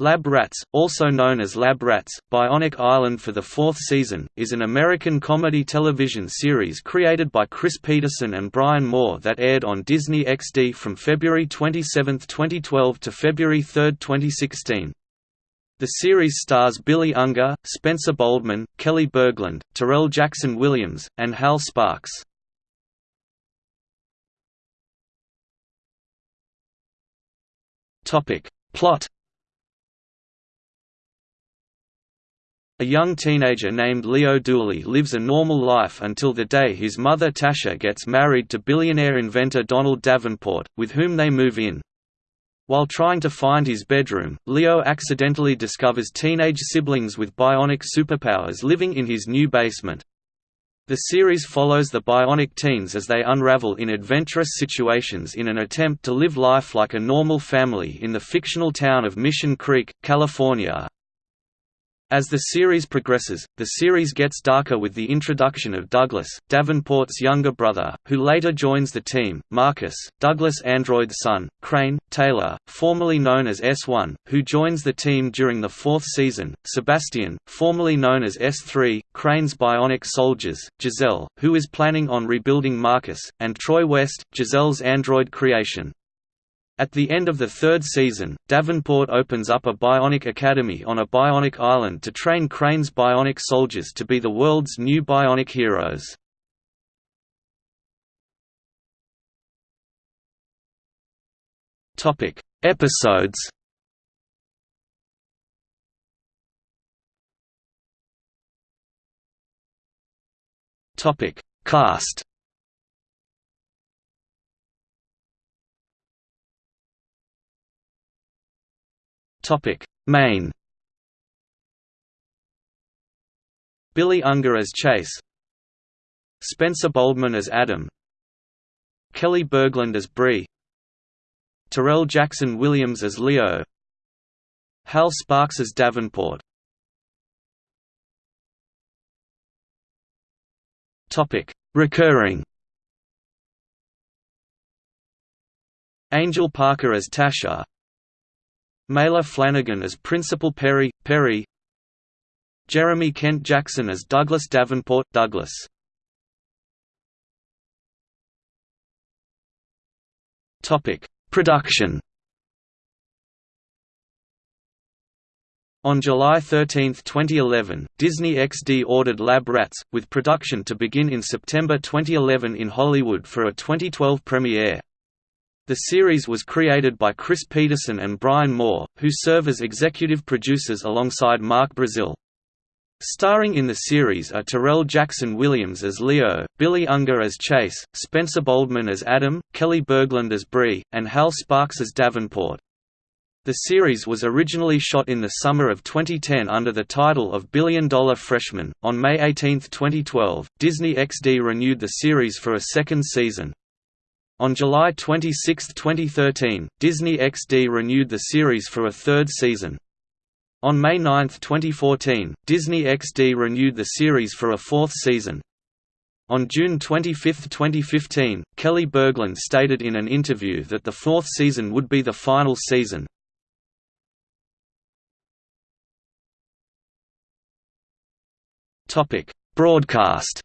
Lab Rats, also known as Lab Rats, Bionic Island for the fourth season, is an American comedy television series created by Chris Peterson and Brian Moore that aired on Disney XD from February 27, 2012 to February 3, 2016. The series stars Billy Unger, Spencer Boldman, Kelly Berglund, Terrell Jackson Williams, and Hal Sparks. Plot A young teenager named Leo Dooley lives a normal life until the day his mother Tasha gets married to billionaire inventor Donald Davenport, with whom they move in. While trying to find his bedroom, Leo accidentally discovers teenage siblings with bionic superpowers living in his new basement. The series follows the bionic teens as they unravel in adventurous situations in an attempt to live life like a normal family in the fictional town of Mission Creek, California, as the series progresses, the series gets darker with the introduction of Douglas, Davenport's younger brother, who later joins the team, Marcus, Douglas' android son, Krane, Taylor, formerly known as S1, who joins the team during the fourth season, Sebastian, formerly known as S3, Krane's bionic soldiers, Giselle, who is planning on rebuilding Marcus, and Troy West, Giselle's android creation. At the end of the third season, Davenport opens up a bionic academy on a bionic island to train Krane's bionic soldiers to be the world's new bionic heroes. Topic: Episodes. Topic: Cast. Topic: Main. Billy Unger as Chase. Spencer Boldman as Adam. Kelly Berglund as Bree. Terrell Jackson Williams as Leo. Hal Sparks as Davenport. Topic: Recurring. Angel Parker as Tasha. Maile Flanagan as Principal Perry, Perry. Jeremy Kent Jackson as Douglas Davenport, Douglas. Production. On July 13, 2011, Disney XD ordered Lab Rats, with production to begin in September 2011 in Hollywood for a 2012 premiere. The series was created by Chris Peterson and Brian Moore, who serve as executive producers alongside Mark Brazil. Starring in the series are Terrell Jackson Williams as Leo, Billy Unger as Chase, Spencer Boldman as Adam, Kelly Berglund as Bree, and Hal Sparks as Davenport. The series was originally shot in the summer of 2010 under the title of Billion Dollar Freshman. On May 18, 2012, Disney XD renewed the series for a second season. On July 26, 2013, Disney XD renewed the series for a third season. On May 9, 2014, Disney XD renewed the series for a fourth season. On June 25, 2015, Kelly Berglund stated in an interview that the fourth season would be the final season. Broadcast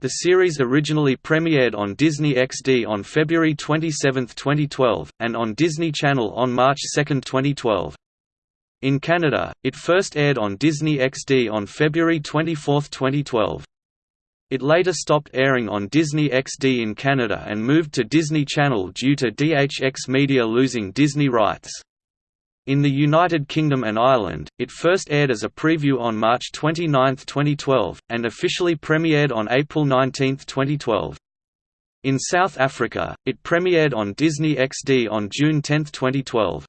The series originally premiered on Disney XD on February 27, 2012, and on Disney Channel on March 2, 2012. In Canada, it first aired on Disney XD on February 24, 2012. It later stopped airing on Disney XD in Canada and moved to Disney Channel due to DHX Media losing Disney rights. In the United Kingdom and Ireland, it first aired as a preview on March 29, 2012, and officially premiered on April 19, 2012. In South Africa, it premiered on Disney XD on June 10, 2012.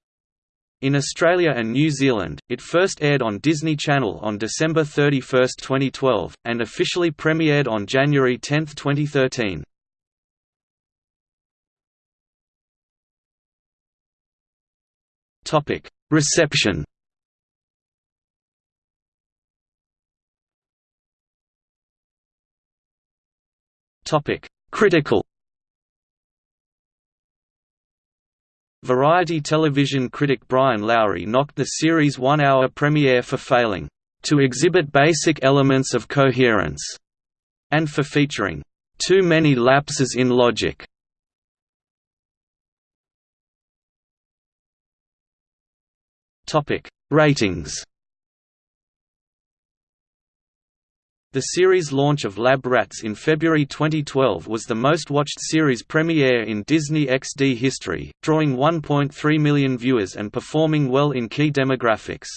In Australia and New Zealand, it first aired on Disney Channel on December 31, 2012, and officially premiered on January 10, 2013. Topic: Reception. Topic: Critical. Variety television critic Brian Lowry knocked the series' one-hour premiere for failing to exhibit basic elements of coherence, and for featuring too many lapses in logic. Topic: Ratings. The series launch of Lab Rats in February 2012 was the most watched series premiere in Disney XD history, drawing 1.3 million viewers and performing well in key demographics.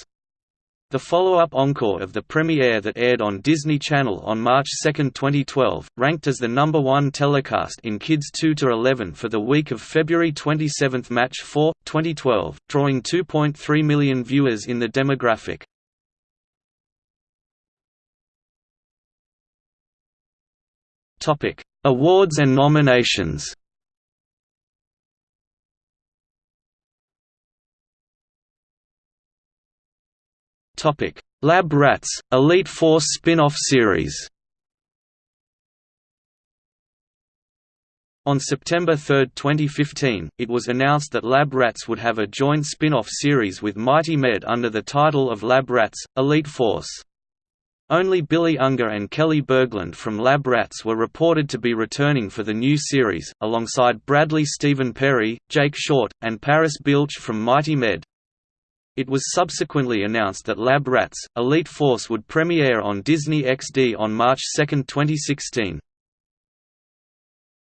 The follow-up encore of the premiere that aired on Disney Channel on March 2, 2012, ranked as the number one telecast in Kids 2–11 for the week of February 27 Match 4, 2012, drawing 2.3 million viewers in the demographic. Awards and nominations. Topic: Lab Rats, Elite Force spin-off series. On September 3, 2015, it was announced that Lab Rats would have a joint spin-off series with Mighty Med under the title of Lab Rats, Elite Force. Only Billy Unger and Kelly Berglund from Lab Rats were reported to be returning for the new series, alongside Bradley Stephen Perry, Jake Short, and Paris Berelc from Mighty Med. It was subsequently announced that Lab Rats, Elite Force would premiere on Disney XD on March 2, 2016.